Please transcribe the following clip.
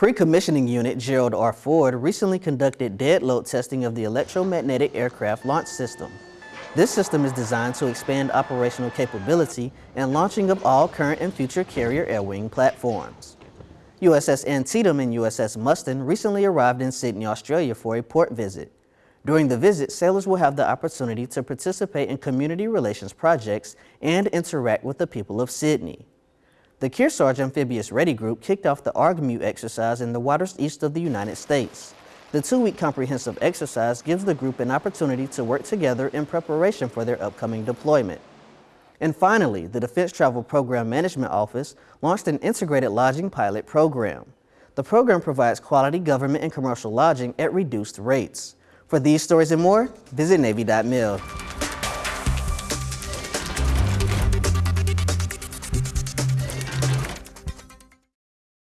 Pre-commissioning unit Gerald R. Ford recently conducted dead load testing of the electromagnetic aircraft launch system. This system is designed to expand operational capability and launching of all current and future carrier air wing platforms. USS Antietam and USS Mustin recently arrived in Sydney, Australia for a port visit. During the visit, sailors will have the opportunity to participate in community relations projects and interact with the people of Sydney. The Kearsarge Amphibious Ready Group kicked off the ARGMEU exercise in the waters east of the United States. The two-week comprehensive exercise gives the group an opportunity to work together in preparation for their upcoming deployment. And finally, the Defense Travel Program Management Office launched an integrated lodging pilot program. The program provides quality government and commercial lodging at reduced rates. For these stories and more, visit Navy.mil.